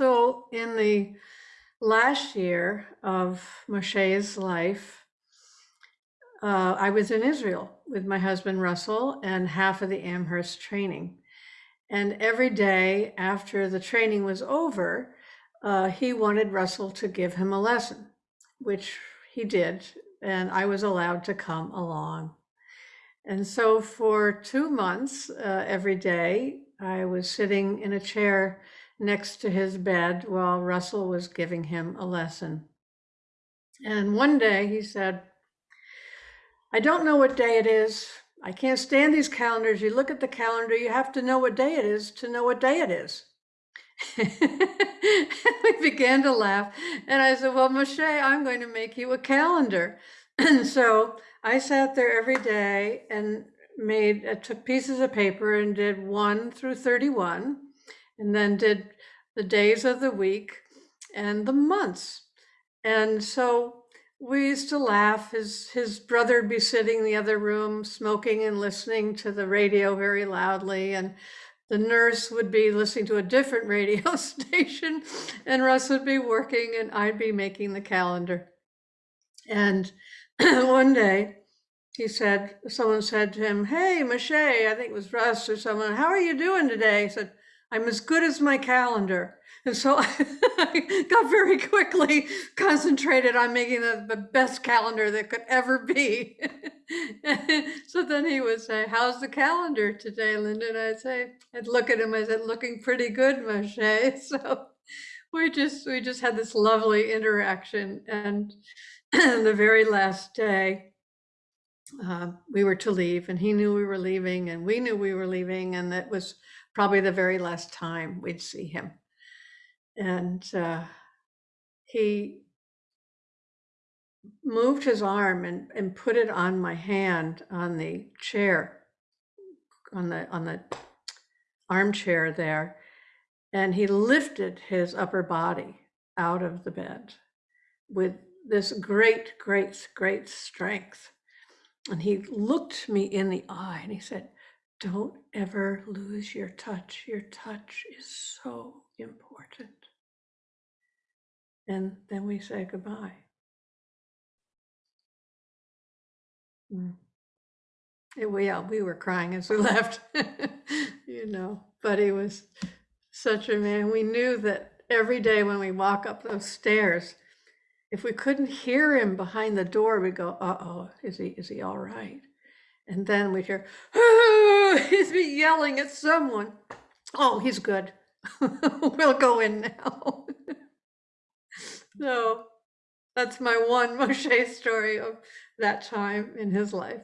So in the last year of Moshe's life, uh, I was in Israel with my husband Russell and half of the Amherst training. And every day after the training was over, uh, he wanted Russell to give him a lesson, which he did, and I was allowed to come along. And so for two months, uh, every day, I was sitting in a chair next to his bed while Russell was giving him a lesson. And one day he said, I don't know what day it is. I can't stand these calendars. You look at the calendar, you have to know what day it is to know what day it is. we began to laugh. And I said, Well, Moshe, I'm going to make you a calendar. And so I sat there every day and made, uh, took pieces of paper and did 1 through 31, and then did the days of the week and the months. And so we used to laugh. His, his brother would be sitting in the other room, smoking and listening to the radio very loudly. And the nurse would be listening to a different radio station, and Russ would be working, and I'd be making the calendar. And one day, he said, someone said to him, Hey, Moshe, I think it was Russ or someone, how are you doing today? He said, I'm as good as my calendar. And so I got very quickly concentrated on making the, the best calendar that could ever be. so then he would say, How's the calendar today, Linda? And I'd say, I'd look at him, I said, looking pretty good, Moshe. So we just we just had this lovely interaction. And the very last day, uh, we were to leave and he knew we were leaving and we knew we were leaving and that was probably the very last time we'd see him. And uh, he moved his arm and, and put it on my hand on the chair on the on the armchair there and he lifted his upper body out of the bed with this great great great strength. And he looked me in the eye and he said, Don't ever lose your touch. Your touch is so important. And then we say goodbye. Mm. It, we, we were crying as we left, you know, but he was such a man. We knew that every day when we walk up those stairs, if we couldn't hear him behind the door, we'd go, uh-oh, is he, is he all right? And then we'd hear, oh, he's be yelling at someone. Oh, he's good. we'll go in now. so that's my one Moshe story of that time in his life.